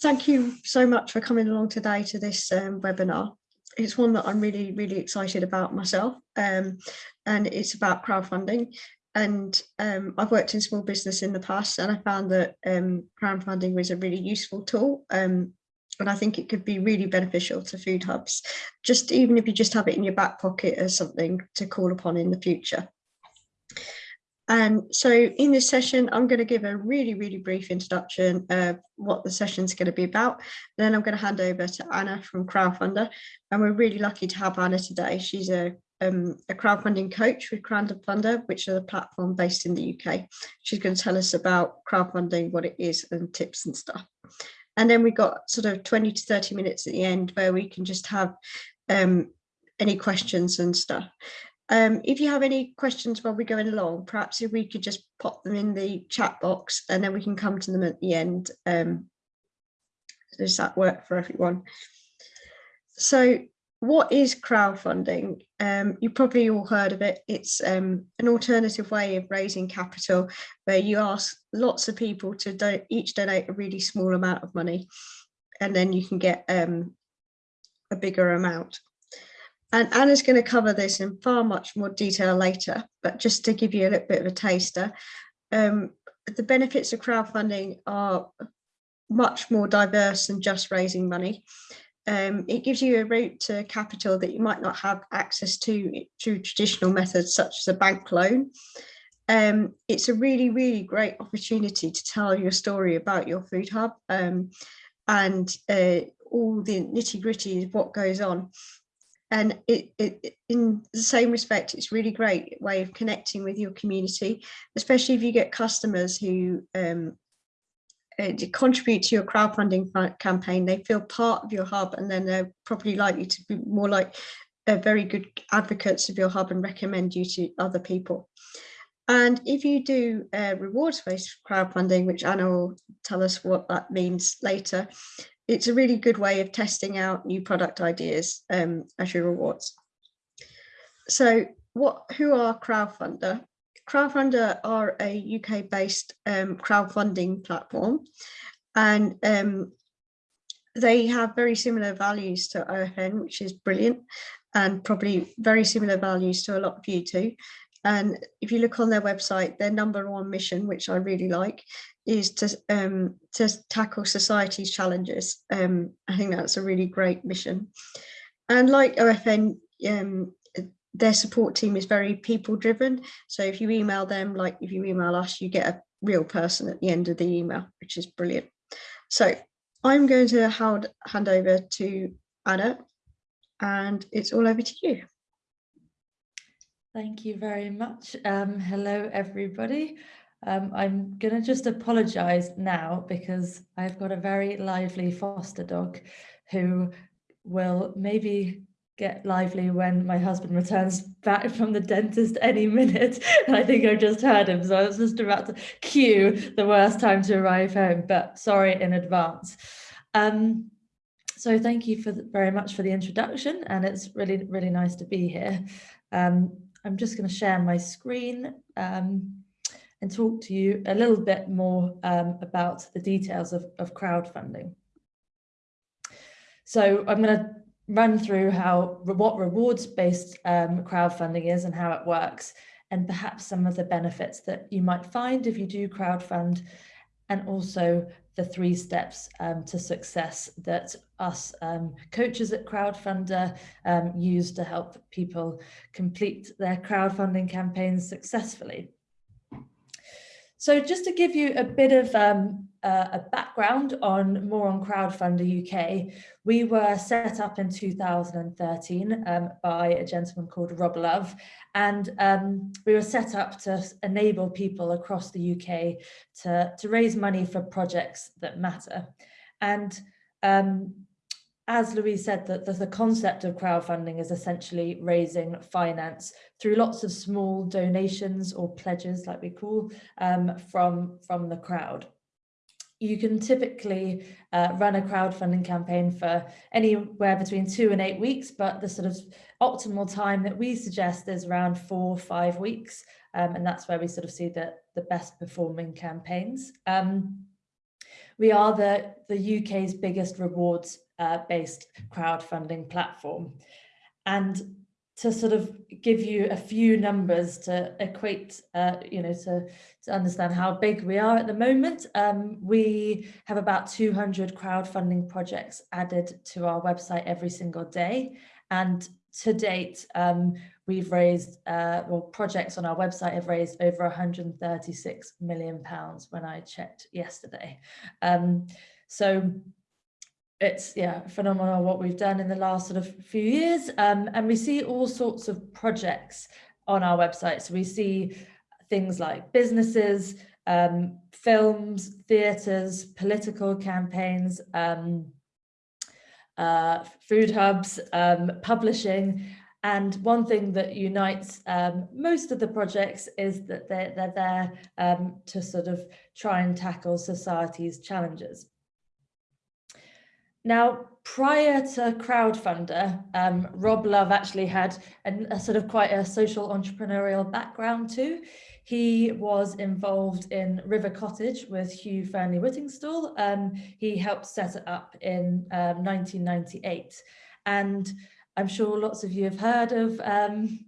thank you so much for coming along today to this um, webinar. It's one that I'm really, really excited about myself um, and it's about crowdfunding. And um, I've worked in small business in the past and I found that um, crowdfunding was a really useful tool um, and I think it could be really beneficial to food hubs, just even if you just have it in your back pocket as something to call upon in the future. And so in this session, I'm going to give a really, really brief introduction of what the session is going to be about. Then I'm going to hand over to Anna from Crowdfunder. And we're really lucky to have Anna today. She's a, um, a crowdfunding coach with Crowdfunder, which is a platform based in the UK. She's going to tell us about crowdfunding, what it is and tips and stuff. And then we got sort of 20 to 30 minutes at the end where we can just have um, any questions and stuff. Um, if you have any questions while we're going along, perhaps if we could just pop them in the chat box and then we can come to them at the end. Um, does that work for everyone? So what is crowdfunding? Um, you probably all heard of it. It's um, an alternative way of raising capital where you ask lots of people to do each donate a really small amount of money and then you can get um, a bigger amount. And Anna's going to cover this in far much more detail later, but just to give you a little bit of a taster, um, the benefits of crowdfunding are much more diverse than just raising money. Um, it gives you a route to capital that you might not have access to through traditional methods such as a bank loan. Um, it's a really, really great opportunity to tell your story about your food hub um, and uh, all the nitty gritty of what goes on and it, it, in the same respect it's really great way of connecting with your community especially if you get customers who um, uh, contribute to your crowdfunding campaign they feel part of your hub and then they're probably likely to be more like uh, very good advocates of your hub and recommend you to other people. And if you do uh, rewards-based crowdfunding, which Anna will tell us what that means later, it's a really good way of testing out new product ideas um, as your rewards. So what, who are Crowdfunder? Crowdfunder are a UK based um, crowdfunding platform and um, they have very similar values to OFN, which is brilliant and probably very similar values to a lot of you too. And if you look on their website, their number one mission, which I really like, is to um, to tackle society's challenges. Um, I think that's a really great mission. And like OFN, um, their support team is very people driven. So if you email them, like if you email us, you get a real person at the end of the email, which is brilliant. So I'm going to hand, hand over to Anna and it's all over to you. Thank you very much. Um, hello, everybody. Um, I'm going to just apologise now because I've got a very lively foster dog who will maybe get lively when my husband returns back from the dentist any minute. I think I just heard him, so I was just about to cue the worst time to arrive home, but sorry in advance. Um, so thank you for very much for the introduction, and it's really, really nice to be here. Um, I'm just going to share my screen um, and talk to you a little bit more um, about the details of, of crowdfunding. So I'm going to run through how what rewards-based um, crowdfunding is and how it works, and perhaps some of the benefits that you might find if you do crowdfund, and also the three steps um, to success that us um, coaches at Crowdfunder um, use to help people complete their crowdfunding campaigns successfully. So just to give you a bit of um, uh, a background on more on Crowdfunder UK, we were set up in 2013 um, by a gentleman called Rob Love, and um, we were set up to enable people across the UK to, to raise money for projects that matter. And um, as Louise said, that the, the, concept of crowdfunding is essentially raising finance through lots of small donations or pledges, like we call, um, from, from the crowd. You can typically uh, run a crowdfunding campaign for anywhere between two and eight weeks, but the sort of optimal time that we suggest is around four, or five weeks. Um, and that's where we sort of see the, the best performing campaigns. Um, We are the, the UK's biggest rewards uh, based crowdfunding platform. And to sort of give you a few numbers to equate, uh, you know, to, to understand how big we are at the moment. Um, we have about 200 crowdfunding projects added to our website every single day. And to date, um, we've raised, uh, well, projects on our website have raised over 136 million pounds when I checked yesterday. Um, so it's yeah phenomenal what we've done in the last sort of few years um, and we see all sorts of projects on our website. So we see things like businesses um, films theatres political campaigns um, uh, food hubs um, publishing. And one thing that unites um, most of the projects is that they're, they're there um, to sort of try and tackle society's challenges now, prior to Crowdfunder, um, Rob Love actually had a, sort of quite a social entrepreneurial background too. He was involved in River Cottage with Hugh Fearnley Whittingstall. Um, he helped set it up in um, 1998. And I'm sure lots of you have heard of um,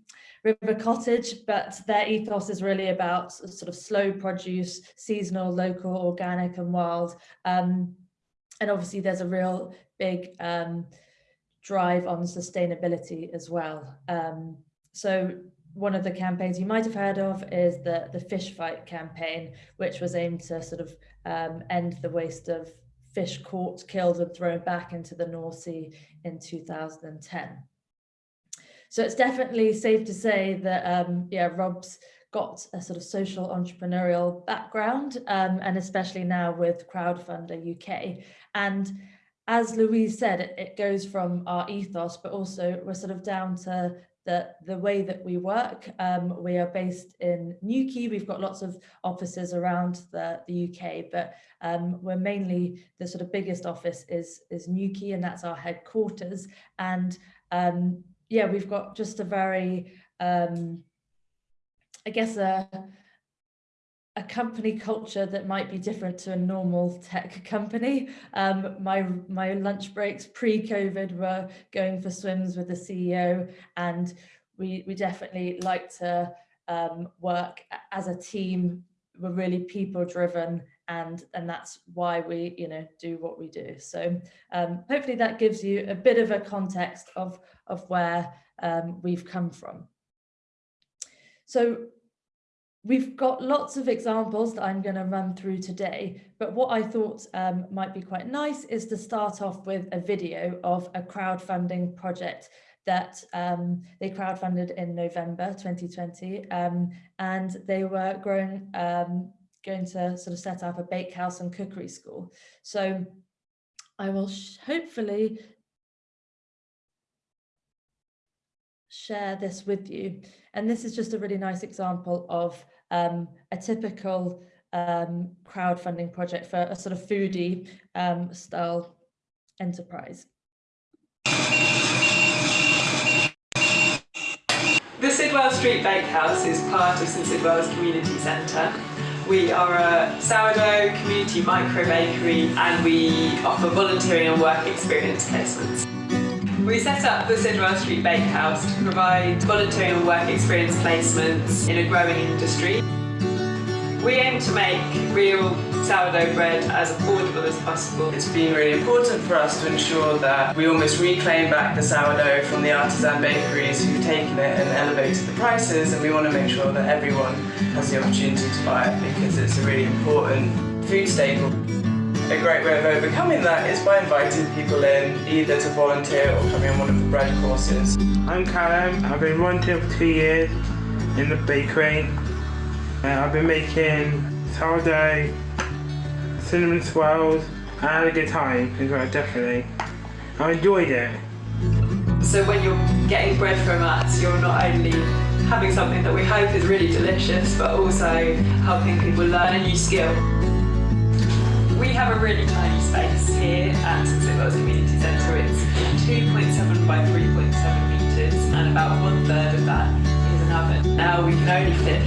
River Cottage, but their ethos is really about sort of slow produce, seasonal, local, organic and wild. Um, and obviously there's a real big um, drive on sustainability as well. Um, so one of the campaigns you might have heard of is the, the fish fight campaign, which was aimed to sort of um, end the waste of fish caught, killed and thrown back into the North Sea in 2010. So it's definitely safe to say that, um, yeah, Rob's got a sort of social entrepreneurial background, um, and especially now with Crowdfunder UK. And as Louise said, it, it goes from our ethos, but also we're sort of down to the, the way that we work. Um, we are based in Newquay. We've got lots of offices around the, the UK, but um, we're mainly the sort of biggest office is, is Newquay and that's our headquarters. And um, yeah, we've got just a very, um, I guess, a, a company culture that might be different to a normal tech company. Um, my, my lunch breaks pre-COVID were going for swims with the CEO and we, we definitely like to um, work as a team. We're really people driven and, and that's why we you know, do what we do. So um, hopefully that gives you a bit of a context of, of where um, we've come from. So We've got lots of examples that I'm going to run through today, but what I thought um, might be quite nice is to start off with a video of a crowdfunding project that um, they crowdfunded in November 2020 um, and they were growing, um, going to sort of set up a bakehouse and cookery school. So I will hopefully share this with you. And this is just a really nice example of um, a typical um, crowdfunding project for a sort of foodie um, style enterprise. The Sidwell Street Bakehouse is part of St Sidwell's Community Centre. We are a sourdough community micro bakery and we offer volunteering and work experience placements. We set up the Sidwell Street Bakehouse to provide volunteering and work experience placements in a growing industry. We aim to make real sourdough bread as affordable as possible. It's been really important for us to ensure that we almost reclaim back the sourdough from the artisan bakeries who've taken it and elevated the prices and we want to make sure that everyone has the opportunity to buy it because it's a really important food staple. A great way of overcoming that is by inviting people in, either to volunteer or coming on one of the bread courses. I'm Callum, I've been volunteering for two years in the bakery. Uh, I've been making sourdough, cinnamon swirls, and I had a good time as well, definitely. I enjoyed it. So when you're getting bread from us, you're not only having something that we hope is really delicious, but also helping people learn a new skill. We have a really tiny space here at St Sidwell's Community Centre. It's 2.7 by 3.7 metres and about one third of that is an oven. Now we can only fit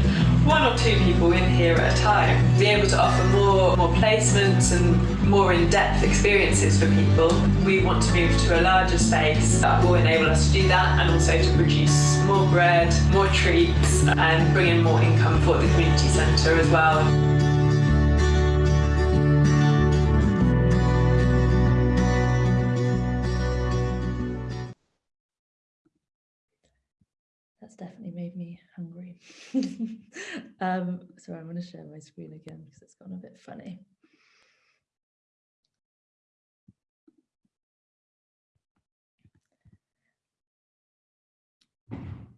one or two people in here at a time. Be able to offer more, more placements and more in-depth experiences for people. We want to move to a larger space that will enable us to do that and also to produce more bread, more treats and bring in more income for the community centre as well. um, so I'm going to share my screen again because it's gone a bit funny.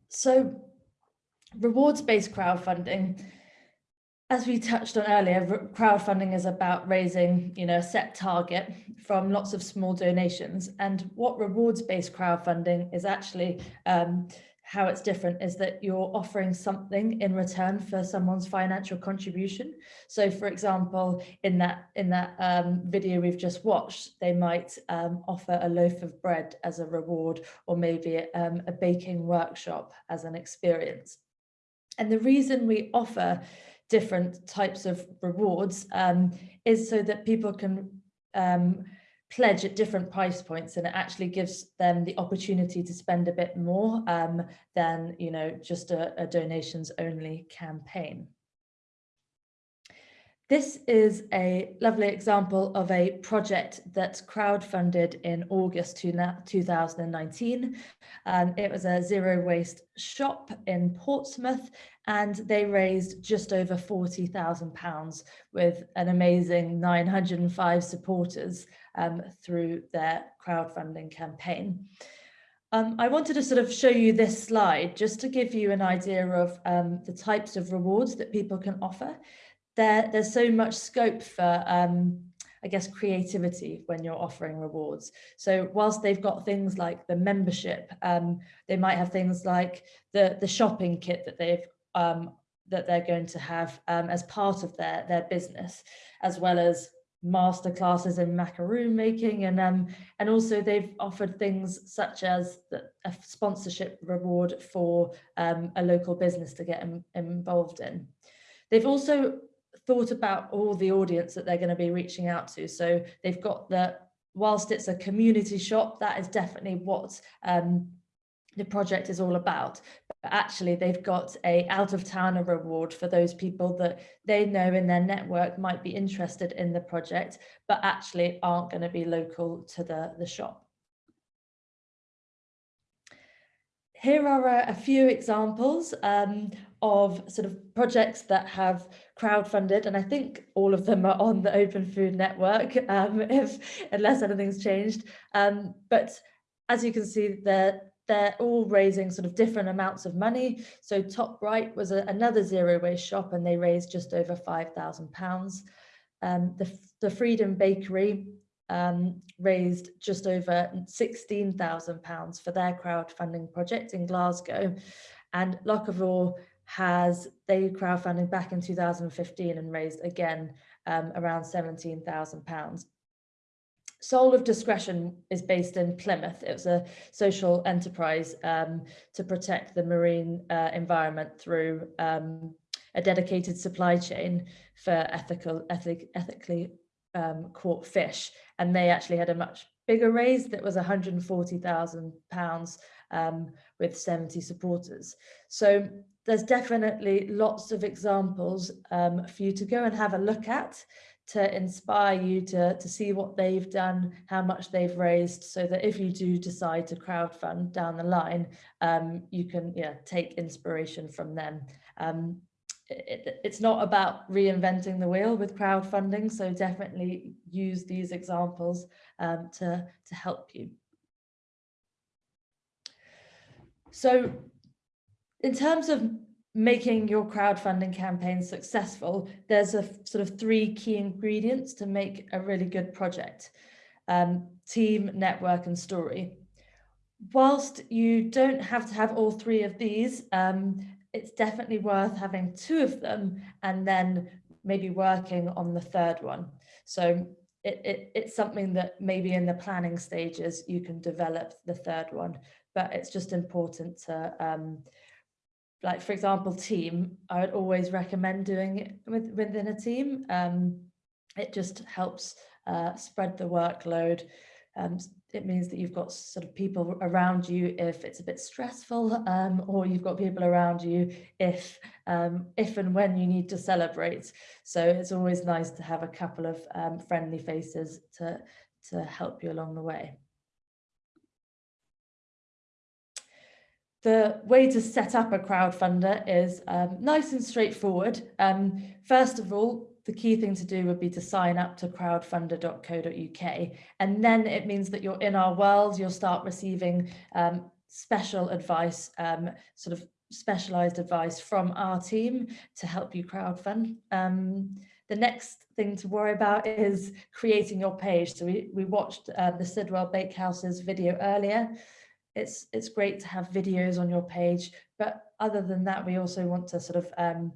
So rewards-based crowdfunding, as we touched on earlier, crowdfunding is about raising, you know, a set target from lots of small donations. And what rewards-based crowdfunding is actually um, how it's different is that you're offering something in return for someone's financial contribution. So for example, in that in that um, video we've just watched, they might um, offer a loaf of bread as a reward or maybe um, a baking workshop as an experience. And the reason we offer different types of rewards um, is so that people can um, pledge at different price points and it actually gives them the opportunity to spend a bit more um, than you know just a, a donations only campaign. This is a lovely example of a project that's crowdfunded in August 2019. Um, it was a zero waste shop in Portsmouth and they raised just over £40,000 with an amazing 905 supporters um, through their crowdfunding campaign. Um, I wanted to sort of show you this slide just to give you an idea of um, the types of rewards that people can offer there, there's so much scope for, um, I guess, creativity when you're offering rewards. So whilst they've got things like the membership, um, they might have things like the, the shopping kit that they've um, that they're going to have um, as part of their, their business, as well as master classes in macaroon making and um and also they've offered things such as the, a sponsorship reward for um, a local business to get Im involved in. They've also thought about all the audience that they're going to be reaching out to. So they've got the, whilst it's a community shop, that is definitely what um, the project is all about. But actually, they've got a out of towner reward for those people that they know in their network might be interested in the project, but actually aren't going to be local to the, the shop. Here are a, a few examples um, of sort of projects that have crowdfunded, and I think all of them are on the Open Food Network, um, if unless anything's changed. Um, but as you can see, they're they're all raising sort of different amounts of money. So top right was a, another zero waste shop, and they raised just over five thousand pounds. Um, the the Freedom Bakery um, raised just over £16,000 for their crowdfunding project in Glasgow. And Locavore has, they crowdfunding back in 2015 and raised again um, around £17,000. Sole of Discretion is based in Plymouth. It was a social enterprise um, to protect the marine uh, environment through um, a dedicated supply chain for ethical, ethic, ethically um, caught fish and they actually had a much bigger raise that was 140,000 pounds um, with 70 supporters. So there's definitely lots of examples um, for you to go and have a look at to inspire you to, to see what they've done, how much they've raised, so that if you do decide to crowdfund down the line, um, you can yeah, take inspiration from them. Um, it, it's not about reinventing the wheel with crowdfunding, so definitely use these examples um, to, to help you. So in terms of making your crowdfunding campaign successful, there's a sort of three key ingredients to make a really good project. Um, team, network and story. Whilst you don't have to have all three of these, um, it's definitely worth having two of them and then maybe working on the third one. So it, it, it's something that maybe in the planning stages you can develop the third one, but it's just important to um, like for example, team, I would always recommend doing it with, within a team. Um, it just helps uh, spread the workload. Um, it means that you've got sort of people around you if it's a bit stressful um, or you've got people around you if um, if and when you need to celebrate. So it's always nice to have a couple of um, friendly faces to, to help you along the way. The way to set up a crowdfunder is um, nice and straightforward. Um, first of all, the key thing to do would be to sign up to crowdfunder.co.uk. And then it means that you're in our world, you'll start receiving um, special advice, um, sort of specialized advice from our team to help you crowdfund. Um, the next thing to worry about is creating your page. So we, we watched uh, the Sidwell Bakehouse's video earlier it's it's great to have videos on your page but other than that we also want to sort of um,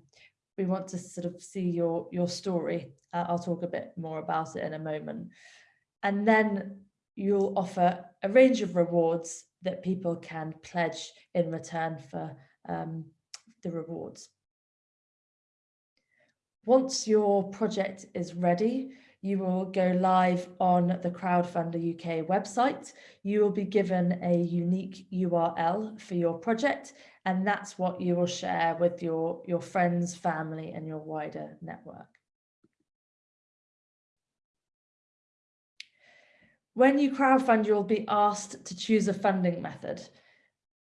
we want to sort of see your your story. Uh, I'll talk a bit more about it in a moment. And then you'll offer a range of rewards that people can pledge in return for um, the rewards. Once your project is ready you will go live on the Crowdfunder UK website. You will be given a unique URL for your project, and that's what you will share with your, your friends, family, and your wider network. When you crowdfund, you'll be asked to choose a funding method.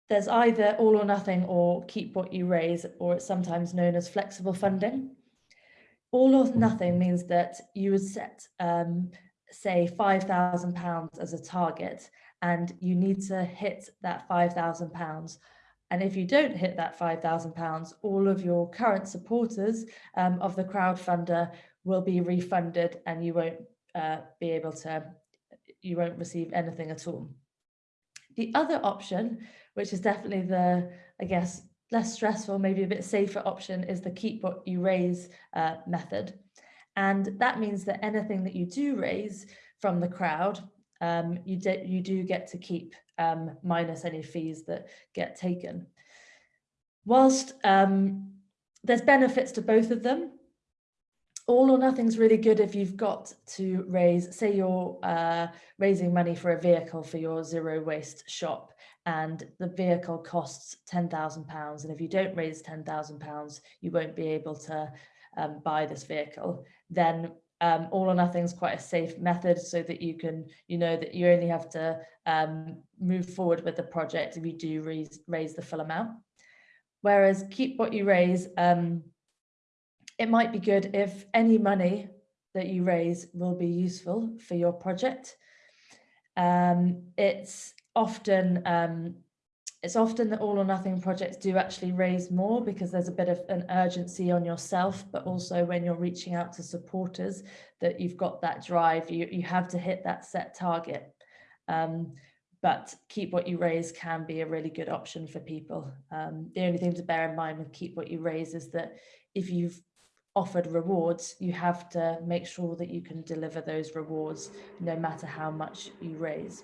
There's either all or nothing or keep what you raise, or it's sometimes known as flexible funding all or nothing means that you would set, um, say, £5,000 as a target and you need to hit that £5,000. And if you don't hit that £5,000, all of your current supporters um, of the crowdfunder will be refunded and you won't uh, be able to, you won't receive anything at all. The other option, which is definitely the, I guess, less stressful, maybe a bit safer option is the keep what you raise uh, method. And that means that anything that you do raise from the crowd, um, you, you do get to keep um, minus any fees that get taken. Whilst um, there's benefits to both of them, all or nothing's really good if you've got to raise, say you're uh, raising money for a vehicle for your zero waste shop and the vehicle costs £10,000 and if you don't raise £10,000 you won't be able to um, buy this vehicle then um, all or nothing is quite a safe method so that you can you know that you only have to um, move forward with the project if you do raise, raise the full amount. Whereas keep what you raise um, it might be good if any money that you raise will be useful for your project. Um, it's often um, it's often that all or nothing projects do actually raise more because there's a bit of an urgency on yourself, but also when you're reaching out to supporters that you've got that drive, you, you have to hit that set target. Um, but keep what you raise can be a really good option for people. Um, the only thing to bear in mind with keep what you raise is that if you've offered rewards, you have to make sure that you can deliver those rewards no matter how much you raise.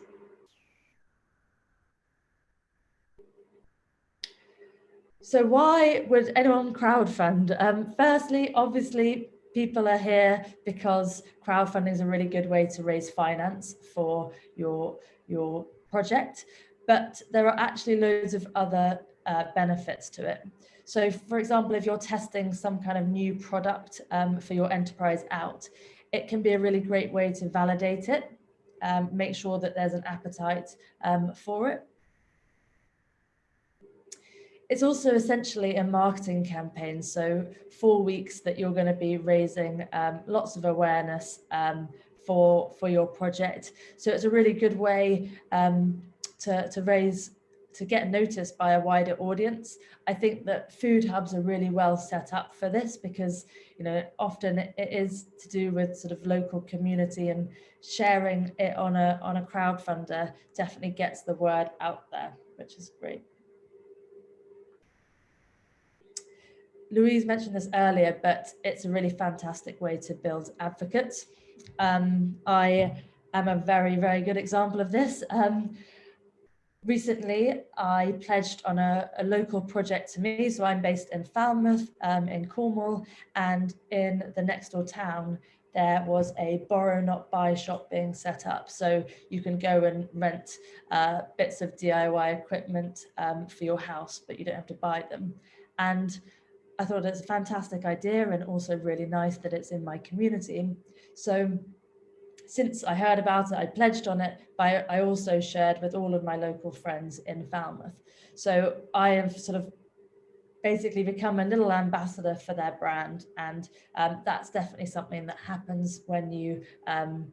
So why would anyone crowdfund? Um, firstly, obviously, people are here because crowdfunding is a really good way to raise finance for your, your project, but there are actually loads of other uh, benefits to it. So for example, if you're testing some kind of new product um, for your enterprise out, it can be a really great way to validate it, um, make sure that there's an appetite um, for it it's also essentially a marketing campaign. So four weeks that you're going to be raising um, lots of awareness um, for for your project. So it's a really good way um, to, to raise to get noticed by a wider audience. I think that food hubs are really well set up for this because, you know, often it is to do with sort of local community and sharing it on a on a crowdfunder definitely gets the word out there, which is great. Louise mentioned this earlier, but it's a really fantastic way to build advocates. Um, I am a very, very good example of this. Um, recently I pledged on a, a, local project to me. So I'm based in Falmouth um, in Cornwall and in the next door town there was a borrow not buy shop being set up. So you can go and rent uh, bits of DIY equipment um, for your house, but you don't have to buy them. And I thought it's a fantastic idea and also really nice that it's in my community. So since I heard about it, I pledged on it, but I also shared with all of my local friends in Falmouth. So I have sort of basically become a little ambassador for their brand. And um, that's definitely something that happens when you um,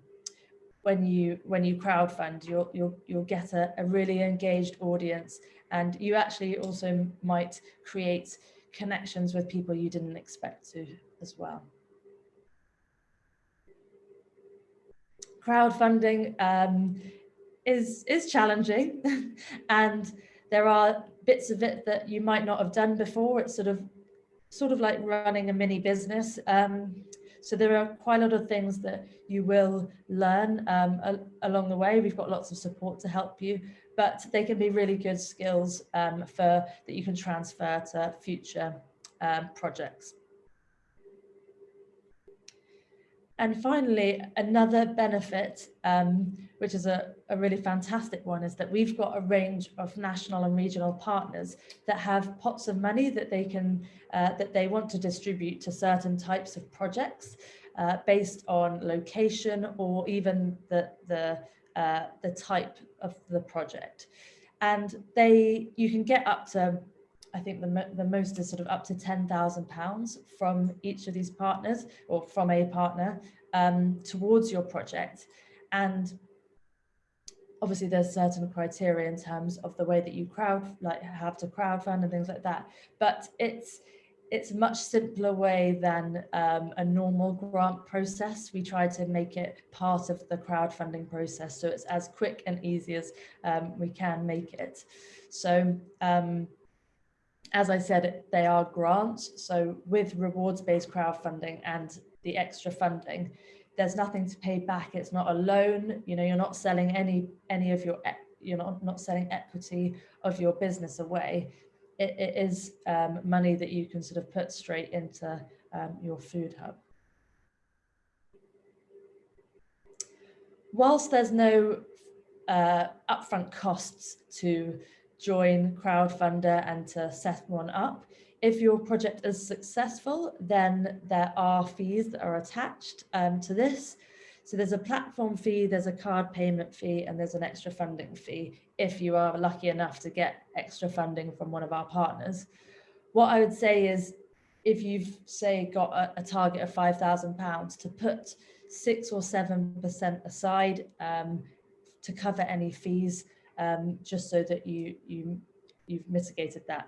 when you when you crowdfund, you'll you'll you'll get a, a really engaged audience, and you actually also might create connections with people you didn't expect to as well. Crowdfunding um, is is challenging, and there are bits of it that you might not have done before. It's sort of sort of like running a mini business. Um, so there are quite a lot of things that you will learn um, along the way. We've got lots of support to help you, but they can be really good skills um, for that you can transfer to future um, projects. And finally, another benefit, um, which is a, a, really fantastic one, is that we've got a range of national and regional partners that have pots of money that they can uh, that they want to distribute to certain types of projects uh, based on location or even the the uh, the type of the project. And they you can get up to I think the, the most is sort of up to £10,000 from each of these partners or from a partner um, towards your project. And obviously there's certain criteria in terms of the way that you crowd, like have to crowdfund and things like that. But it's, it's a much simpler way than um, a normal grant process. We try to make it part of the crowdfunding process. So it's as quick and easy as um, we can make it. So um, as I said, they are grants. So with rewards-based crowdfunding and the extra funding, there's nothing to pay back. It's not a loan. You know, you're not selling any any of your you're not not selling equity of your business away. It, it is um, money that you can sort of put straight into um, your food hub. Whilst there's no uh, upfront costs to join crowdfunder and to set one up. If your project is successful, then there are fees that are attached um, to this. So there's a platform fee, there's a card payment fee, and there's an extra funding fee if you are lucky enough to get extra funding from one of our partners. What I would say is if you've say got a, a target of £5,000 to put six or 7% aside um, to cover any fees um, just so that you, you, you've mitigated that.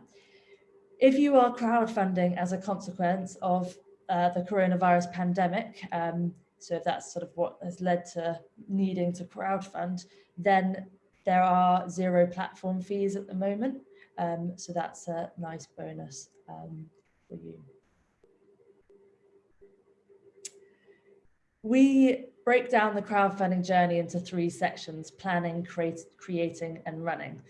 If you are crowdfunding as a consequence of uh, the coronavirus pandemic, um, so if that's sort of what has led to needing to crowdfund, then there are zero platform fees at the moment. Um, so that's a nice bonus um, for you. We break down the crowdfunding journey into three sections, planning, create, creating and running.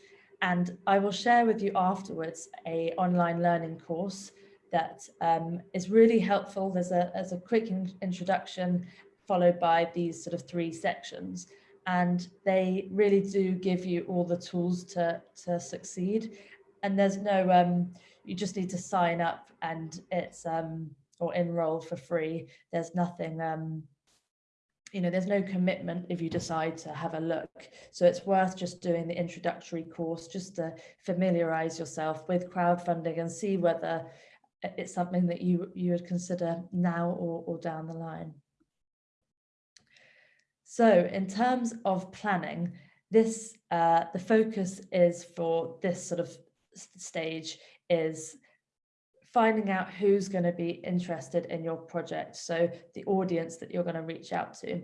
And I will share with you afterwards a online learning course that um, is really helpful. There's a, there's a quick in introduction followed by these sort of three sections. And they really do give you all the tools to, to succeed. And there's no, um, you just need to sign up and it's, um, or enroll for free. There's nothing, um, you know, there's no commitment if you decide to have a look. So it's worth just doing the introductory course just to familiarize yourself with crowdfunding and see whether it's something that you, you would consider now or, or down the line. So in terms of planning, this uh, the focus is for this sort of stage is finding out who's going to be interested in your project. So the audience that you're going to reach out to.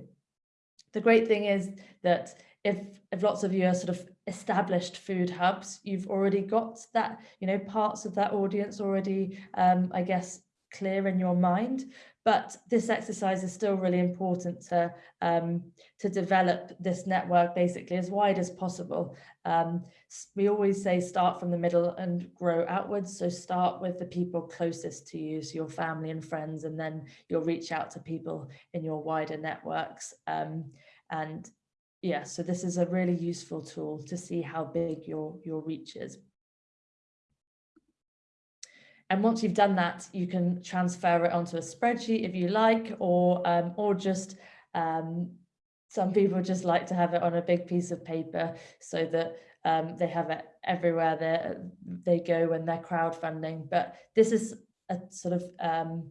The great thing is that if, if lots of you are sort of established food hubs, you've already got that, you know, parts of that audience already, um, I guess, clear in your mind. But this exercise is still really important to, um, to develop this network basically as wide as possible. Um, we always say start from the middle and grow outwards. So start with the people closest to you, so your family and friends, and then you'll reach out to people in your wider networks. Um, and yeah, so this is a really useful tool to see how big your, your reach is. And once you've done that, you can transfer it onto a spreadsheet if you like, or, um, or just, um, some people just like to have it on a big piece of paper so that um, they have it everywhere they, they go when they're crowdfunding. But this is a sort of um,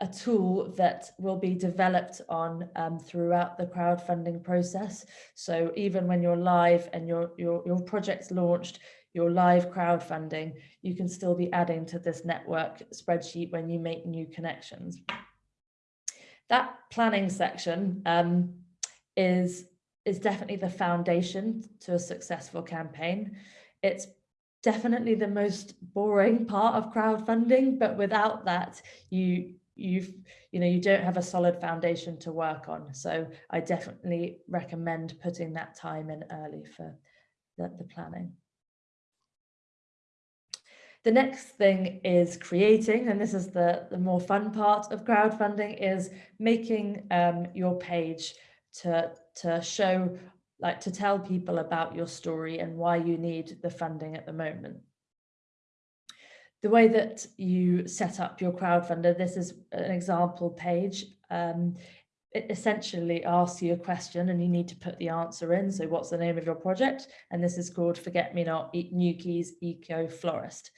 a tool that will be developed on um, throughout the crowdfunding process. So even when you're live and your, your, your project's launched, your live crowdfunding, you can still be adding to this network spreadsheet when you make new connections. That planning section um, is, is definitely the foundation to a successful campaign. It's definitely the most boring part of crowdfunding, but without that, you you've you know you don't have a solid foundation to work on so i definitely recommend putting that time in early for the, the planning the next thing is creating, and this is the, the more fun part of crowdfunding, is making um, your page to, to show, like to tell people about your story and why you need the funding at the moment. The way that you set up your crowdfunder, this is an example page. Um, it essentially asks you a question and you need to put the answer in. So what's the name of your project? And this is called Forget Me Not Newquay's Eco Florist.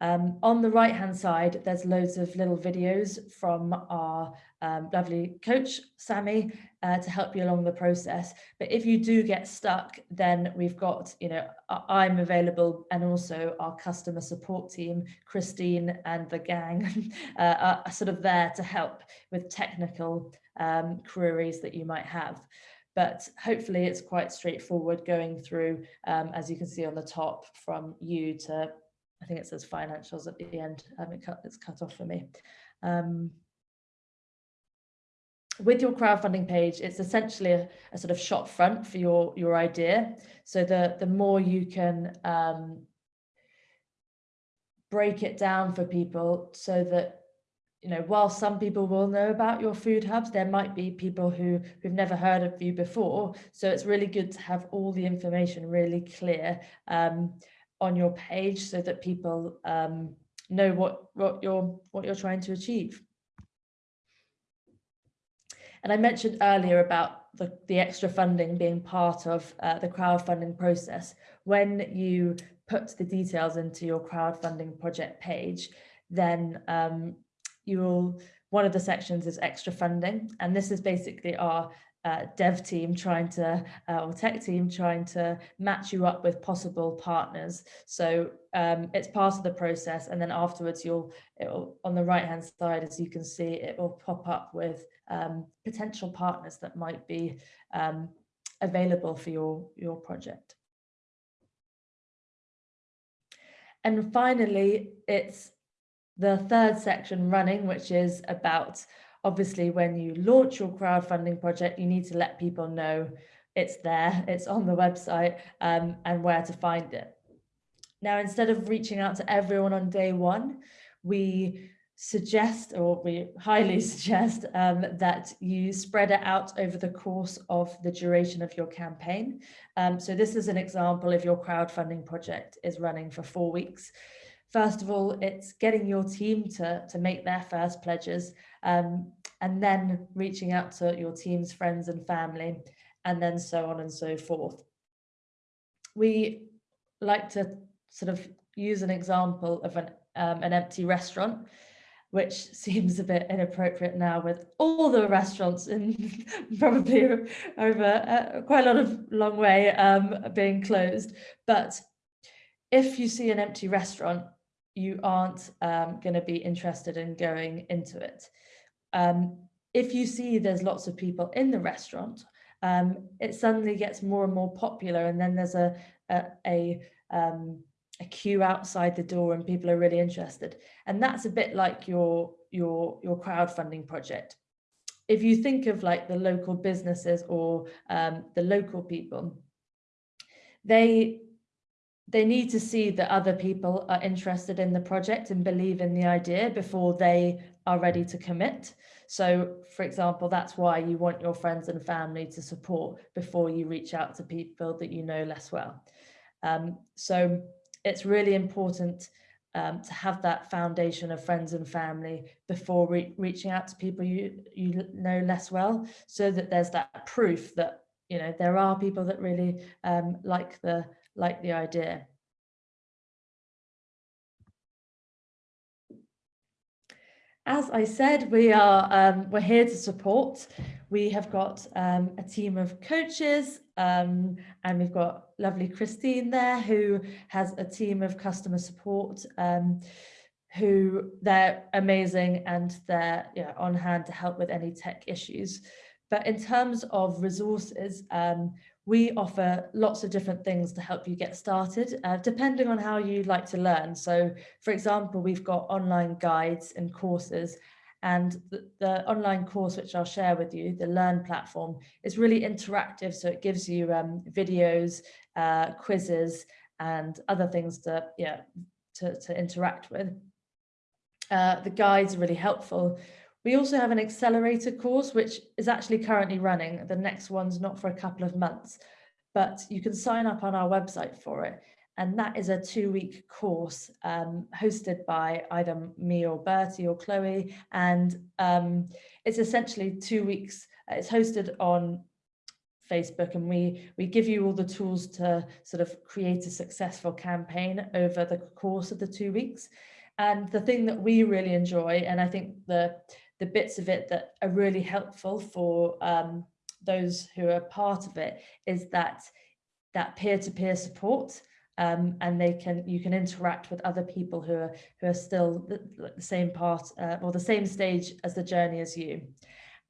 Um, on the right hand side, there's loads of little videos from our um, lovely coach, Sammy, uh, to help you along the process. But if you do get stuck, then we've got, you know, I'm available and also our customer support team, Christine and the gang uh, are sort of there to help with technical um, queries that you might have but hopefully it's quite straightforward going through, um, as you can see on the top, from you to I think it says financials at the end. Um, it cut, it's cut off for me. Um, with your crowdfunding page, it's essentially a, a, sort of shop front for your, your idea. So the, the more you can um, break it down for people so that, you know, while some people will know about your food hubs, there might be people who, who've never heard of you before. So it's really good to have all the information really clear. Um, on your page so that people um, know what, what, you're, what you're trying to achieve. And I mentioned earlier about the, the extra funding being part of uh, the crowdfunding process. When you put the details into your crowdfunding project page, then um, you will, one of the sections is extra funding. And this is basically our uh, dev team trying to, uh, or tech team trying to match you up with possible partners. So um, it's part of the process. And then afterwards, you'll, on the right hand side, as you can see, it will pop up with um, potential partners that might be um, available for your, your project. And finally, it's the third section running, which is about obviously when you launch your crowdfunding project, you need to let people know it's there, it's on the website um, and where to find it. Now, instead of reaching out to everyone on day one, we suggest or we highly suggest um, that you spread it out over the course of the duration of your campaign. Um, so this is an example if your crowdfunding project is running for four weeks. First of all, it's getting your team to, to make their first pledges um, and then reaching out to your team's friends and family and then so on and so forth. We like to sort of use an example of an, um, an empty restaurant which seems a bit inappropriate now with all the restaurants in probably over uh, quite a lot of long way um, being closed. But if you see an empty restaurant, you aren't um, going to be interested in going into it. Um, if you see there's lots of people in the restaurant, um, it suddenly gets more and more popular and then there's a, a, a um, a queue outside the door and people are really interested. And that's a bit like your, your, your crowdfunding project. If you think of like the local businesses or um, the local people, they they need to see that other people are interested in the project and believe in the idea before they are ready to commit. So, for example, that's why you want your friends and family to support before you reach out to people that you know less well. Um, so it's really important um, to have that foundation of friends and family before re reaching out to people you you know less well, so that there's that proof that you know there are people that really um, like the like the idea. As I said, we are um, we're here to support. We have got um, a team of coaches um, and we've got lovely Christine there who has a team of customer support um, who they're amazing and they're yeah, on hand to help with any tech issues. But in terms of resources, um, we offer lots of different things to help you get started, uh, depending on how you like to learn. So, for example, we've got online guides and courses, and the, the online course, which I'll share with you, the Learn platform, is really interactive. So it gives you um, videos, uh, quizzes, and other things to, yeah, to, to interact with. Uh, the guides are really helpful. We also have an accelerator course, which is actually currently running. The next one's not for a couple of months, but you can sign up on our website for it. And that is a two week course um, hosted by either me or Bertie or Chloe. And um, it's essentially two weeks. Uh, it's hosted on Facebook and we we give you all the tools to sort of create a successful campaign over the course of the two weeks. And the thing that we really enjoy, and I think the the bits of it that are really helpful for um, those who are part of it is that that peer-to-peer -peer support um, and they can you can interact with other people who are who are still the, the same part uh, or the same stage as the journey as you.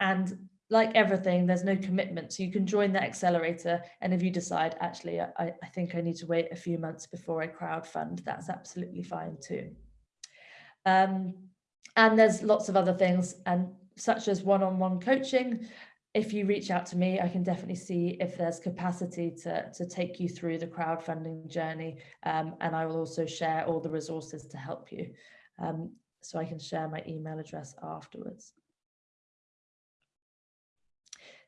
And like everything there's no commitment. So you can join the accelerator and if you decide actually I, I think I need to wait a few months before I crowd fund that's absolutely fine too. Um, and there's lots of other things and such as one-on-one -on -one coaching. If you reach out to me, I can definitely see if there's capacity to, to take you through the crowdfunding journey. Um, and I will also share all the resources to help you. Um, so I can share my email address afterwards.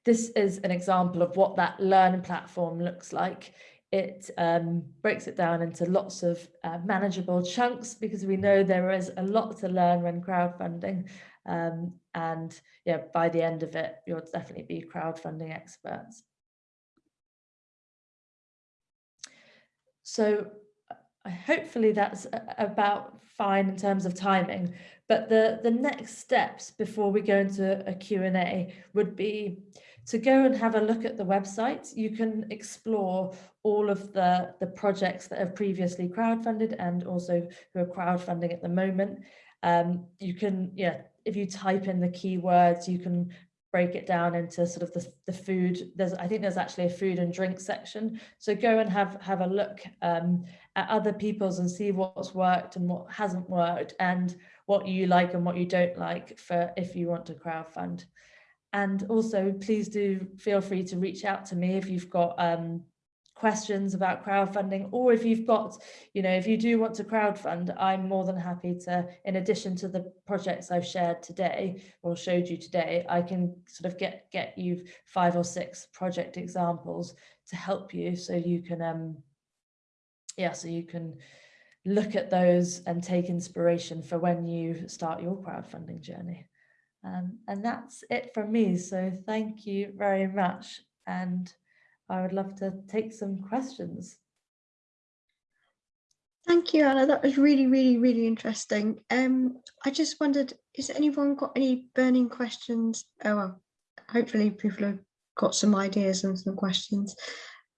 This is an example of what that learning platform looks like it um, breaks it down into lots of uh, manageable chunks because we know there is a lot to learn when crowdfunding. Um, and yeah, by the end of it, you'll definitely be crowdfunding experts. So uh, hopefully that's about fine in terms of timing. But the, the next steps before we go into a Q&A would be to go and have a look at the website. You can explore all of the, the projects that have previously crowdfunded and also who are crowdfunding at the moment. Um, you can, yeah, if you type in the keywords, you can break it down into sort of the, the food. There's, I think there's actually a food and drink section. So go and have, have a look um, at other people's and see what's worked and what hasn't worked and what you like and what you don't like for if you want to crowdfund. And also please do feel free to reach out to me if you've got um, questions about crowdfunding or if you've got, you know, if you do want to crowdfund, I'm more than happy to, in addition to the projects I've shared today or showed you today, I can sort of get, get you five or six project examples to help you so you can, um, yeah, so you can look at those and take inspiration for when you start your crowdfunding journey. Um, and that's it from me. So thank you very much. And I would love to take some questions. Thank you, Anna. That was really, really, really interesting. Um, I just wondered, has anyone got any burning questions? Oh, well, hopefully people have got some ideas and some questions.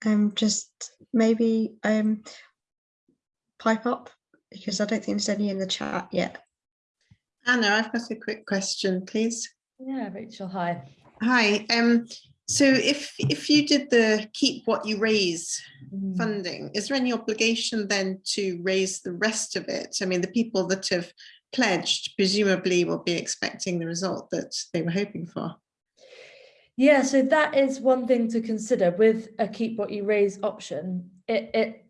Um, just maybe um, pipe up because I don't think there's any in the chat yet. Anna, I've got a quick question, please. Yeah, Rachel, hi. Hi. Um, so if if you did the keep what you raise Mm. funding, is there any obligation then to raise the rest of it? I mean, the people that have pledged presumably will be expecting the result that they were hoping for. Yeah, so that is one thing to consider with a keep what you raise option. It it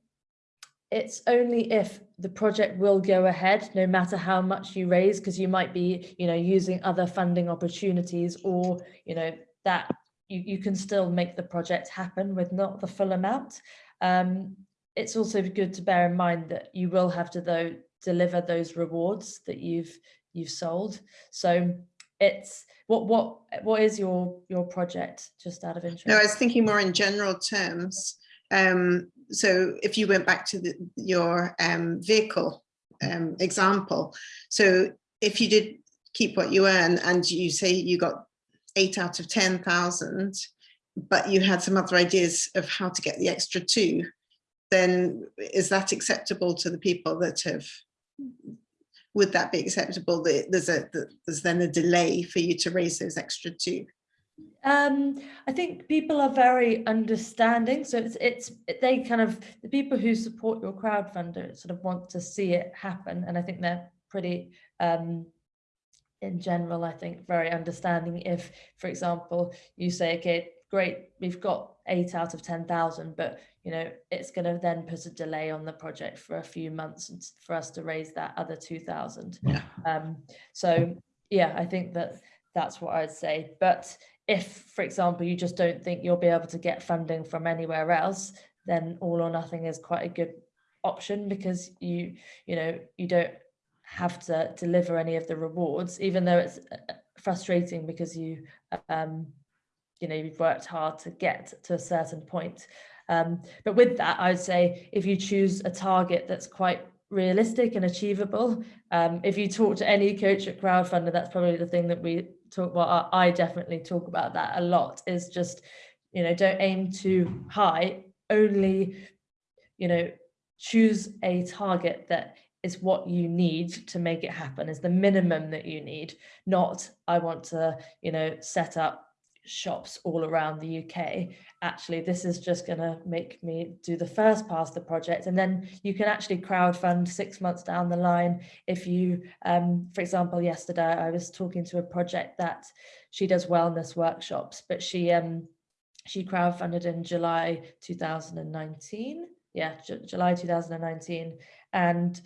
it's only if the project will go ahead, no matter how much you raise, because you might be, you know, using other funding opportunities or, you know, that you, you can still make the project happen with not the full amount. Um, it's also good to bear in mind that you will have to though deliver those rewards that you've you've sold. So it's what what what is your your project just out of interest? No, I was thinking more in general terms. Um, so if you went back to the, your um, vehicle um, example, so if you did keep what you earn and you say you got eight out of 10,000, but you had some other ideas of how to get the extra two, then is that acceptable to the people that have, would that be acceptable? that There's a, there's then a delay for you to raise those extra two. Um, I think people are very understanding. So it's it's they kind of the people who support your crowdfunder sort of want to see it happen, and I think they're pretty um, in general. I think very understanding. If, for example, you say, okay, great, we've got eight out of ten thousand, but you know it's going to then put a delay on the project for a few months for us to raise that other two thousand. Yeah. Um, so yeah, I think that that's what I'd say. But if, for example, you just don't think you'll be able to get funding from anywhere else, then all or nothing is quite a good option because you, you know, you don't have to deliver any of the rewards, even though it's uh, frustrating because you, um, you know, you've worked hard to get to a certain point. Um, but with that, I would say if you choose a target that's quite realistic and achievable, um, if you talk to any coach at crowdfunder, that's probably the thing that we talk well I definitely talk about that a lot is just you know don't aim too high only you know choose a target that is what you need to make it happen is the minimum that you need not I want to you know set up shops all around the UK actually this is just going to make me do the first pass the project and then you can actually crowd fund six months down the line. If you um, for example yesterday I was talking to a project that she does wellness workshops but she um she crowdfunded in July 2019 yeah J July 2019 and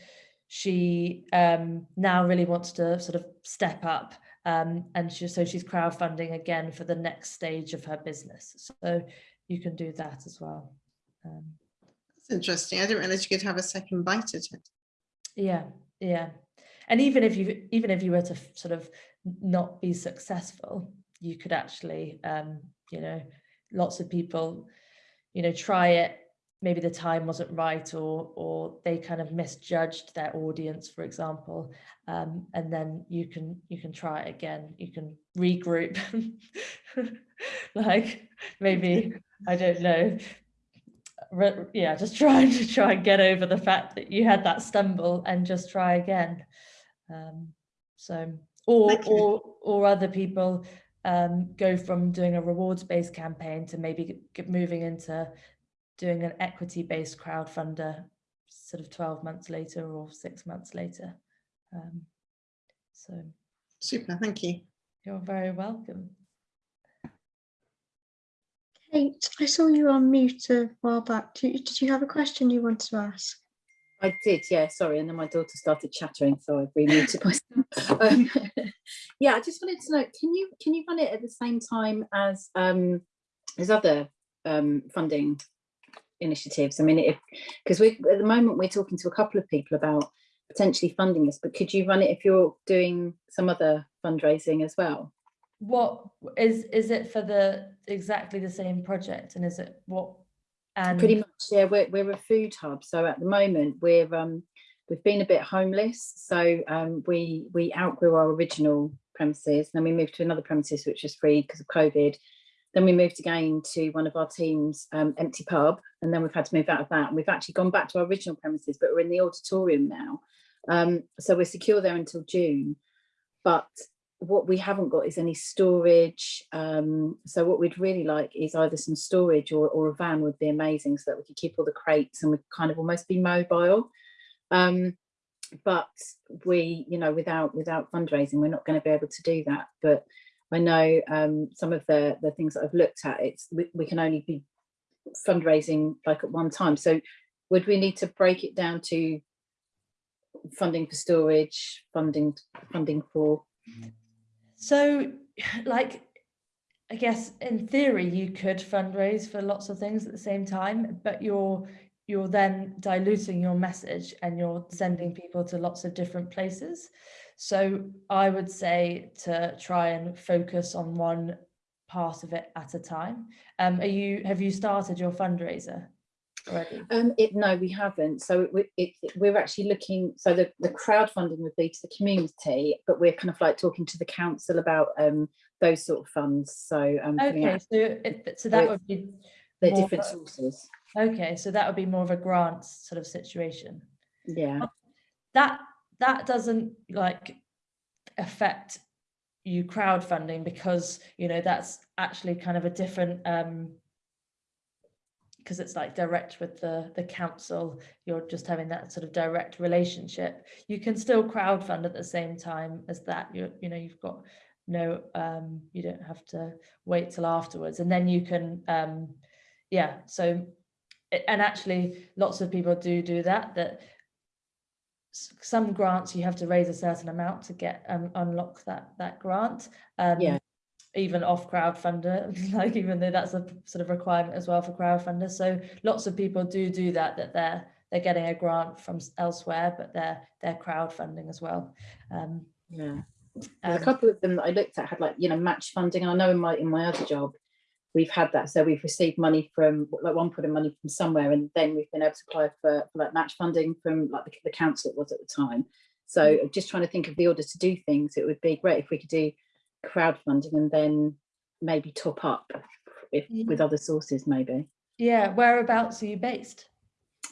she um, now really wants to sort of step up um, and she, so she's crowdfunding again for the next stage of her business. So you can do that as well. Um, That's interesting. I didn't realize you could have a second bite at it. yeah, yeah. And even if you even if you were to sort of not be successful, you could actually, um, you know, lots of people, you know, try it maybe the time wasn't right or or they kind of misjudged their audience for example um, and then you can you can try it again. You can regroup. Like maybe i don't know. Re yeah just trying to try and get over the fact that you had that stumble and just try again. Um, so or or or other people um, go from doing a rewards based campaign to maybe moving into doing an equity-based crowdfunder sort of 12 months later or six months later. Um, so Super, thank you. you're very welcome. Kate, I saw you on mute a while back. Did you, did you have a question you wanted to ask? I did, yeah, sorry. And then my daughter started chattering, so I remuted myself. um, yeah, I just wanted to know, can you can you run it at the same time as um as other um funding initiatives? I mean, if because we at the moment we're talking to a couple of people about potentially funding this, but could you run it if you're doing some other fundraising as well? What is is it for the exactly the same project and is it what and Pretty much, yeah. We're we're a food hub, so at the moment we're um we've been a bit homeless, so um we we outgrew our original premises, and then we moved to another premises which was free because of COVID. Then we moved again to one of our team's um, empty pub, and then we've had to move out of that. And we've actually gone back to our original premises, but we're in the auditorium now. Um, so we're secure there until June. But what we haven't got is any storage. Um, so what we'd really like is either some storage or, or a van would be amazing so that we could keep all the crates and we'd kind of almost be mobile. Um, but we, you know, without without fundraising, we're not going to be able to do that. But I know um, some of the the things that I've looked at, it's we, we can only be fundraising like at one time. So would we need to break it down to funding for storage, funding funding for So, like, I guess in theory you could fundraise for lots of things at the same time, but you're you're then diluting your message and you're sending people to lots of different places. So I would say to try and focus on one part of it at a time. Um, are you have you started your fundraiser already? Um, it, no, we haven't. So it, it, it- we're actually looking, so the, the crowdfunding would be to the community, but we're kind of like talking to the council about um, those sort of funds. So um, Okay, out so so that would be their more different of- sources. okay, so that would be more of a grant sort of situation. Yeah. that that doesn't like affect you crowdfunding because you know that's actually kind of a different um because it's like direct with the the council you're just having that sort of direct relationship. You can still crowdfund at the same time as that. You you know you've got no um you don't have to wait till afterwards. And then you can um yeah so and actually lots of people do do that that some grants you have to raise a certain amount to get um, unlock that that grant um Yeah. even off crowdfunder like even though that's a sort of requirement as well for crowdfunder so lots of people do do that that they're they're getting a grant from elsewhere but they're they're crowdfunding as well um, Yeah. There's a couple of them that I looked at had like, you know, match funding. And I know in my in my other job, we've had that. So we've received money from like one put of money from somewhere, and then we've been able to apply for, for like match funding from like the, the council it was at the time. So just trying to think of the order to do things, it would be great if we could do crowdfunding and then maybe top up if Yeah. with other sources maybe. yeah whereabouts are you based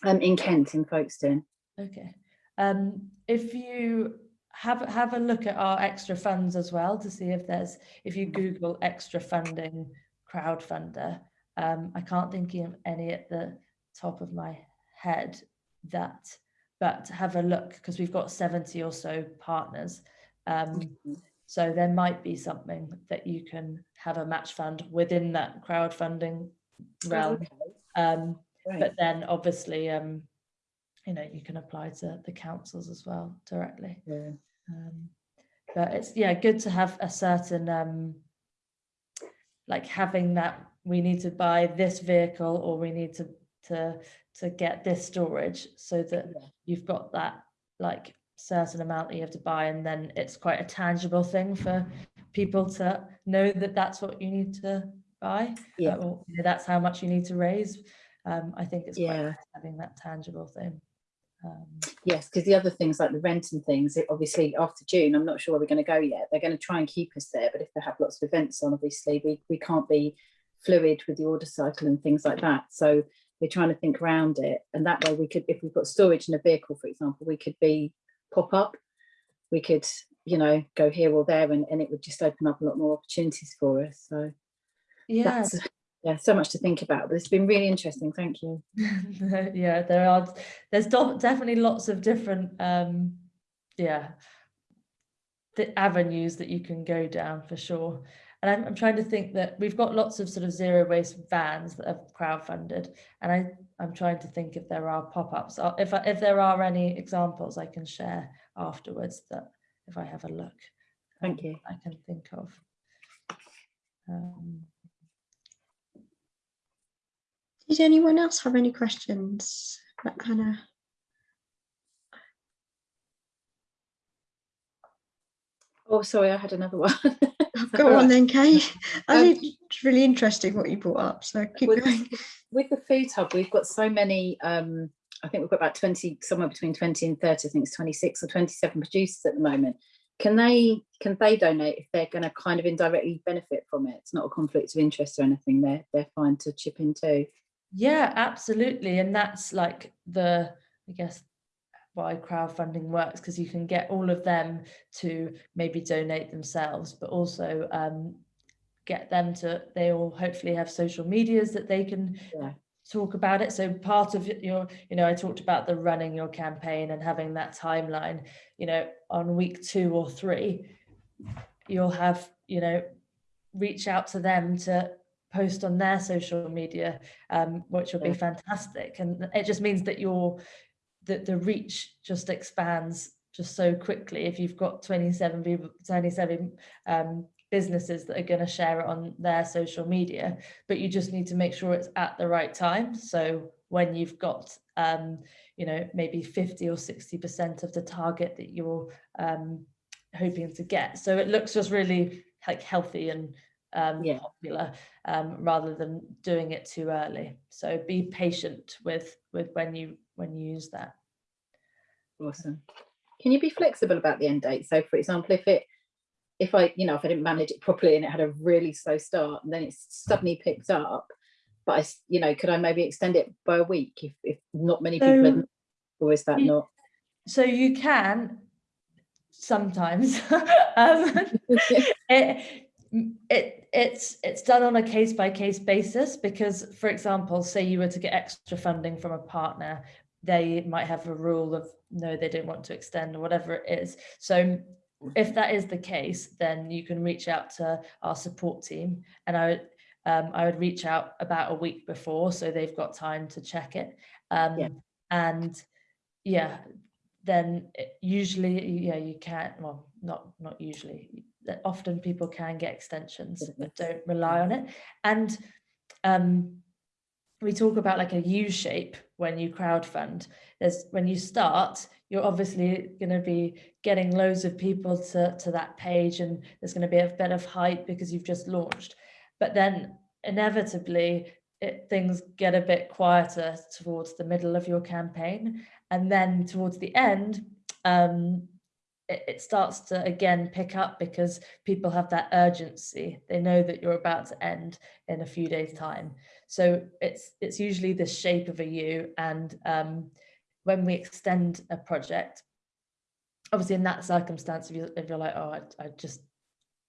Um in Kent, in Folkestone. Okay. Um, if you have have a look at our extra funds as well to see if there's if you Google extra funding crowdfunder, um, I can't think of any at the top of my head that, but have a look because we've got 70 or so partners. Um, so there might be something that you can have a match fund within that crowdfunding realm. Okay, Um, great. but then obviously um you know you can apply to the councils as well directly Yeah. um but it's yeah good to have a certain um like having that we need to buy this vehicle or we need to to to get this storage so that Yeah. you've got that like certain amount that you have to buy and then it's quite a tangible thing for people to know that that's what you need to buy Yeah. or you know, that's how much you need to raise um i think it's quite Yeah. nice having that tangible thing um Yes, because the other things like the rent and things, it obviously after June, I'm not sure where we're going to go yet. They're going to try and keep us there, but if they have lots of events on, obviously we, we can't be fluid with the order cycle and things like that. So we're trying to think around it. And that way we could, if we've got storage in a vehicle, for example, we could be pop up. We could, you know, go here or there and, and it would just open up a lot more opportunities for us. So yeah that's, yeah, so much to think about, but it's been really interesting. Thank you. yeah there are there's definitely lots of different um yeah the avenues that you can go down for sure and I'm, I'm trying to think that we've got lots of sort of zero waste vans that have crowdfunded and i i'm trying to think if there are pop-ups if I, if there are any examples i can share afterwards that if i have a look Thank um, you. i can think of um, Did anyone else have any questions? About Hannah? Oh, sorry, I had another one. Go on then, Kay. I Um, think it's really interesting what you brought up, so keep with, going. with the food hub, we've got so many. Um, I think we've got about twenty, somewhere between twenty and thirty. I think it's twenty-six or twenty-seven producers at the moment. Can they can they donate if they're going to kind of indirectly benefit from it? It's not a conflict of interest or anything. They're they're fine to chip in too. Yeah, absolutely. And that's like the, I guess, why crowdfunding works because you can get all of them to maybe donate themselves, but also um, get them to, they all hopefully have social medias that they can Yeah. talk about it. So part of your, you know, I talked about the running your campaign and having that timeline, you know, on week two or three, you'll have, you know, reach out to them to post on their social media, um, which will be fantastic. And it just means that your that the reach just expands just so quickly. If you've got 27 people, 27 um, businesses that are going to share it on their social media, but you just need to make sure it's at the right time. So when you've got, um, you know, maybe 50 or 60% of the target that you're um, hoping to get. So it looks just really like healthy and um, Yeah. popular um, rather than doing it too early. So be patient with with when you when you use that. Awesome. Can you be flexible about the end date? So for example, if it, if I, you know, if I didn't manage it properly and it had a really slow start and then it suddenly picked up, but I you know, could I maybe extend it by a week if, if not many people had, or is that Ye- not? So you can sometimes. um, it, it it's it's done on a case by case basis because for example say you were to get extra funding from a partner they might have a rule of no they don't want to extend or whatever it is. So if that is the case then you can reach out to our support team. And i would um, i would reach out about a week before so they've got time to check it. Um, Yeah. and yeah then usually yeah you can't well not not usually that often people can get extensions but don't rely on it. And um we talk about like a U shape when you crowdfund. There's when you start you're obviously going to be getting loads of people to to that page and there's going to be a bit of hype because you've just launched. But then inevitably it, things get a bit quieter towards the middle of your campaign. And then towards the end um it, it starts to again pick up because people have that urgency. They know that you're about to end in a few days time. So it's it's usually the shape of a u and um when we extend a project obviously in that circumstance if, you, if you're like oh I, I just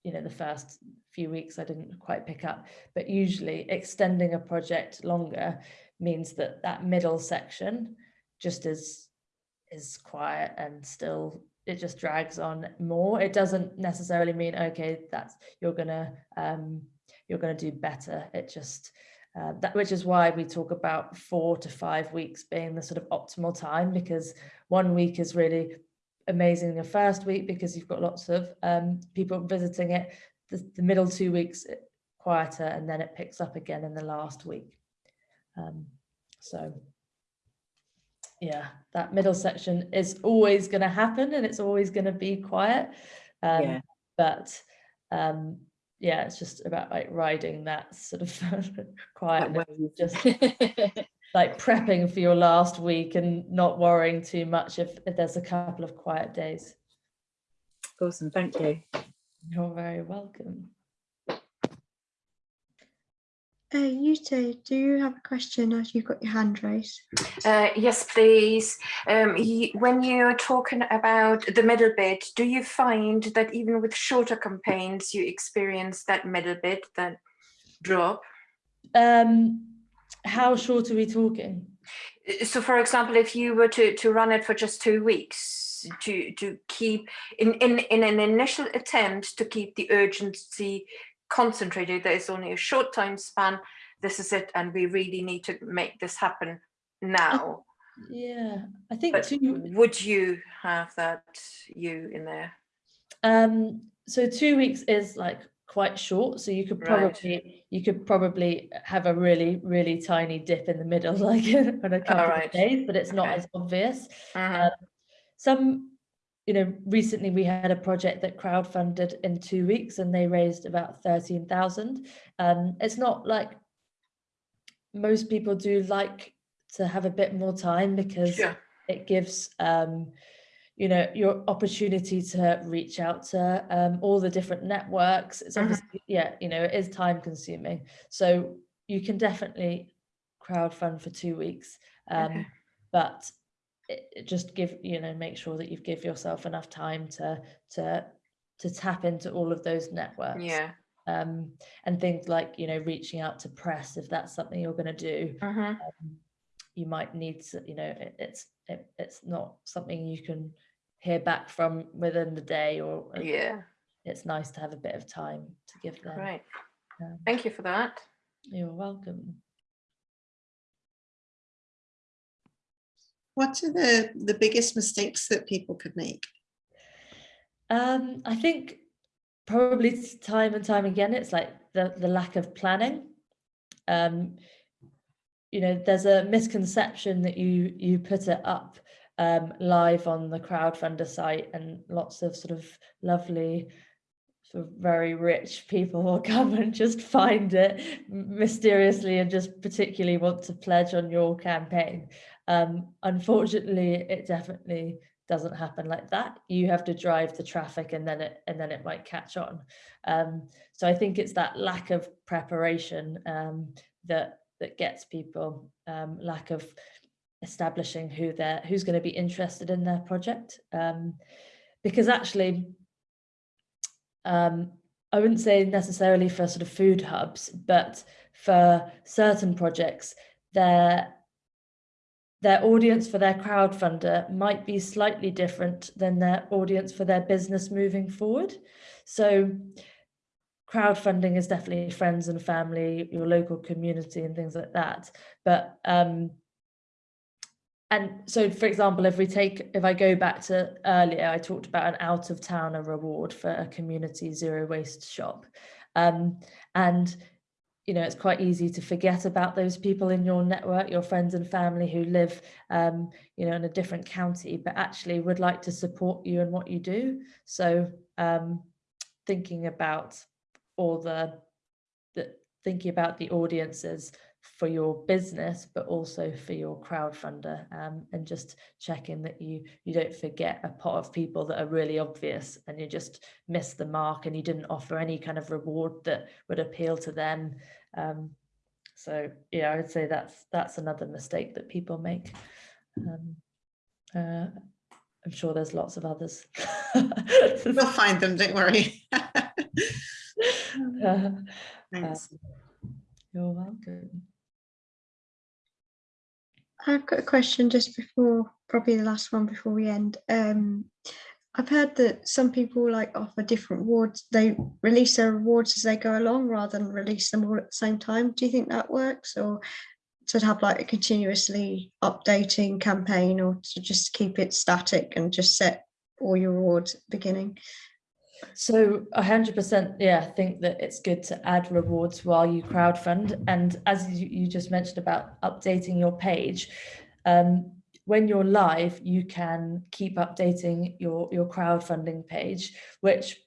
you know the first few weeks i didn't quite pick up but usually extending a project longer means that that middle section just is is quiet and still it just drags on more. It doesn't necessarily mean okay that's you're gonna um you're gonna do better. It just uh, that which is why we talk about four to five weeks being the sort of optimal time because one week is really amazing the first week because you've got lots of um, people visiting it. The, the middle two weeks it- quieter and then it picks up again in the last week. Um, so yeah that middle section is always going to happen and it's always going to be quiet um, Yeah. but um, yeah it's just about like riding that sort of quiet just like prepping for your last week and not worrying too much if, if there's a couple of quiet days Awesome, thank you. you're very welcome Uh, you two, do you have a question as you've got your hand raised? Uh, yes, please. Um, y- when you're talking about the middle bit, do you find that even with shorter campaigns, you experience that middle bit, that drop? um how short are we talking Uh, So, for example, if you were to, to run it for just two weeks, to to keep in, in in an initial attempt to keep the urgency concentrated, there is only a short time span. This is it, and we really need to make this happen now. yeah i think But two would you have that you in there? um so two weeks is like quite short so you could Right. probably you could probably have a really really tiny dip in the middle like on a couple right. of days but it's not Okay. as obvious Mhm. Um, some you know recently we had a project that crowdfunded in two weeks and they raised about 13,000 um it's not like most people do like to have a bit more time because Sure. it gives um you know your opportunity to reach out to um all the different networks it's Mhm. obviously yeah you know it is time consuming so you can definitely crowdfund for two weeks um Okay. but just give you know make sure that you give yourself enough time to to to tap into all of those networks Yeah. um and things like you know reaching out to press if that's something you're going to do Mhm. um, you might need to you know it, it's it, it's not something you can hear back from within the day or uh, Yeah. it's nice to have a bit of time to give them Great. um, Thank you for that. you're welcome What are the, the biggest mistakes that people could make? Um, I think probably time and time again, it's like the, the lack of planning. Um, you know, there's a misconception that you you put it up um, live on the crowdfunder site and lots of sort of lovely sort of very rich people will come and just find it mysteriously and just particularly want to pledge on your campaign. Um, unfortunately, it definitely doesn't happen like that. You have to drive the traffic and then it and then it might catch on. Um, so I think it's that lack of preparation um, that that gets people um, lack of establishing who they're who's going to be interested in their project. Um, because actually, um, I wouldn't say necessarily for sort of food hubs, but for certain projects, their their audience for their crowdfunder might be slightly different than their audience for their business moving forward. So crowdfunding is definitely friends and family, your local community and things like that. But um, and so, for example, if we take, if I go back to earlier, I talked about an out of towner reward for a community zero waste shop. Um, and, you know, it's quite easy to forget about those people in your network, your friends and family who live, um, you know, in a different county, but actually would like to support you in what you do. So um, thinking about all the, the, thinking about the audiences for your business, but also for your crowdfunder, um, and just checking that you you don't forget a pot of people that are really obvious, and you just miss the mark, and you didn't offer any kind of reward that would appeal to them. Um, so yeah, I would say that's that's another mistake that people make. Um, uh, I'm sure there's lots of others. We'll find them, don't worry. Uh, Thanks. you're welcome. I've got a question just before, probably the last one before we end. Um, I've heard that some people like offer different awards. They release their awards as they go along rather than release them all at the same time. Do you think that works or to have like a continuously updating campaign or to just keep it static and just set all your awards at the beginning? So a hundred percent, yeah, I think that it's good to add rewards while you crowdfund. And as you, you just mentioned about updating your page, um, when you're live, you can keep updating your your crowdfunding page, which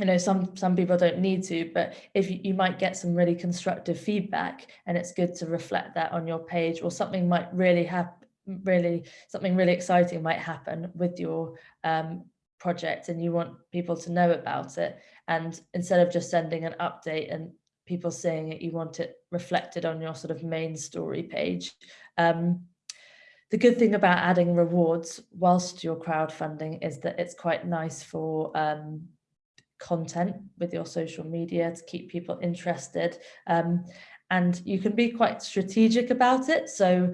you know some some people don't need to, but if you, you might get some really constructive feedback, and it's good to reflect that on your page, or something might really happen, really something really exciting might happen with your um, project and you want people to know about it. And instead of just sending an update and people seeing it you want it reflected on your sort of main story page. Um, the good thing about adding rewards whilst you're crowdfunding is that it's quite nice for um, content with your social media to keep people interested. Um, and you can be quite strategic about it. So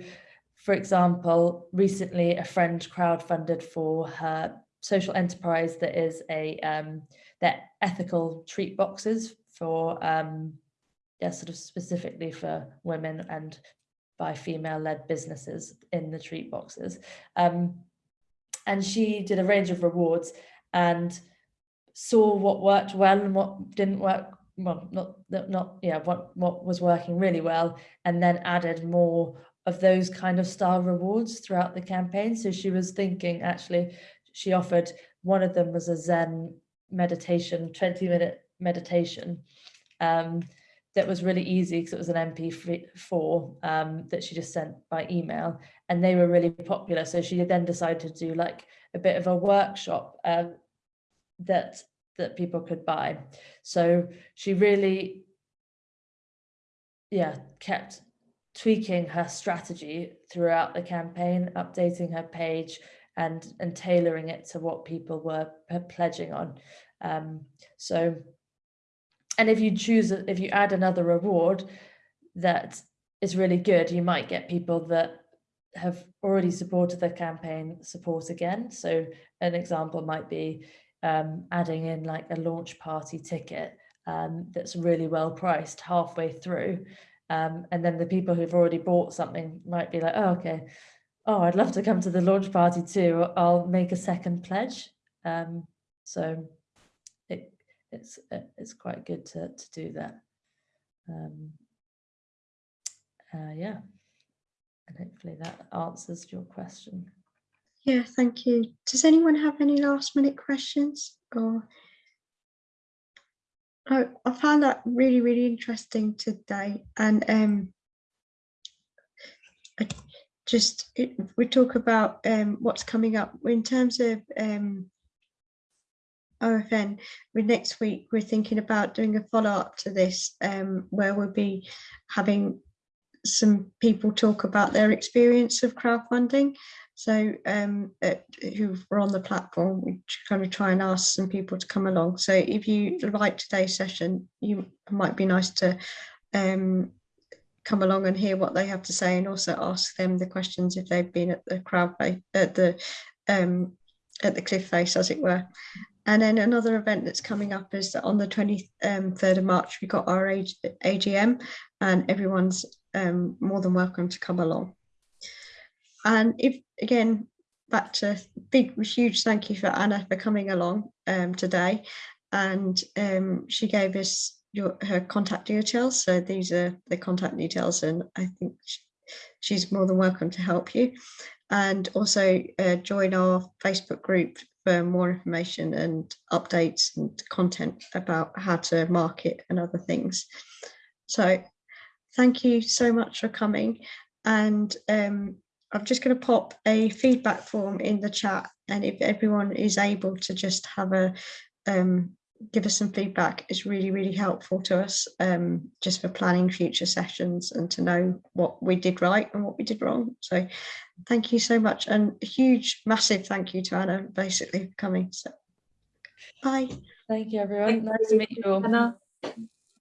for example recently a friend crowdfunded for her social enterprise that is a um they're ethical treat boxes for um yeah sort of specifically for women and by female led businesses in the treat boxes. Um and she did a range of rewards and saw what worked well and what didn't work well not not, not yeah what what was working really well and then added more of those kind of style rewards throughout the campaign. So she was thinking actually she offered one of them was a zen meditation 20 minute meditation um, that was really easy because it was an mp4 um, that she just sent by email and they were really popular. So she then decided to do like a bit of a workshop um, that that people could buy. So she really yeah kept tweaking her strategy throughout the campaign, updating her page and, and tailoring it to what people were pledging on. Um, so, and if you choose, if you add another reward that is really good, you might get people that have already supported the campaign support again. So an example might be um, adding in like a launch party ticket um, that's really well priced halfway through. Um, and then the people who've already bought something might be like, oh, okay, oh, I'd love to come to the launch party too. I'll make a second pledge. Um, so it, it's it's quite good to, to do that. Um, uh, yeah, and hopefully that answers your question. Yeah, thank you. Does anyone have any last minute questions or? I, I found that really, really interesting today and um, I just, it, we talk about um, what's coming up in terms of um, OFN, with next week, we're thinking about doing a follow up to this um, where we'll be having some people talk about their experience of crowdfunding. So um, uh, who were on the platform, we kind of try and ask some people to come along. So if you like today's session, you might be nice to um, come along and hear what they have to say, and also ask them the questions if they've been at the crowd at the um, at the cliff face, as it were. And then another event that's coming up is that on the 23rd of March, we've got our AGM, and everyone's um, more than welcome to come along. And if again, back to big, huge thank you for Anna for coming along um, today. And um, she gave us your her contact details. So these are the contact details, and I think sh- she's more than welcome to help you. And also uh, join our Facebook group for more information and updates and content about how to market and other things. So thank you so much for coming. And um, I'm just going to pop a feedback form in the chat, and if everyone is able to just have a um, give us some feedback, is really really helpful to us, um, just for planning future sessions and to know what we did right and what we did wrong. So, thank you so much, and a huge, massive thank you to Anna, basically for coming. So, bye. Thank you, everyone. Thank nice to meet you all. Anna.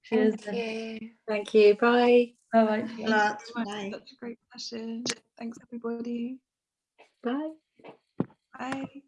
Cheers. Thank you. Thank you. Bye. Bye bye. Lots, much. bye. Such a great session. Thanks, everybody. Bye. Bye.